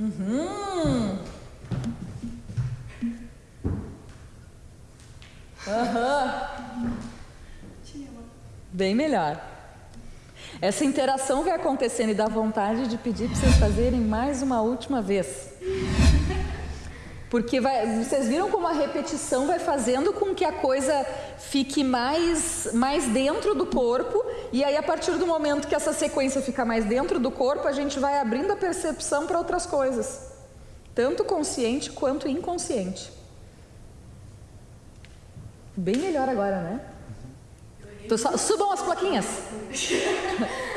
Uhum. Aham. Bem melhor. Essa interação vai acontecendo e dá vontade de pedir para vocês fazerem mais uma última vez. Porque vai, vocês viram como a repetição vai fazendo com que a coisa fique mais, mais dentro do corpo, e aí a partir do momento que essa sequência fica mais dentro do corpo, a gente vai abrindo a percepção para outras coisas, tanto consciente quanto inconsciente. Bem melhor agora, né? Então, subam as plaquinhas.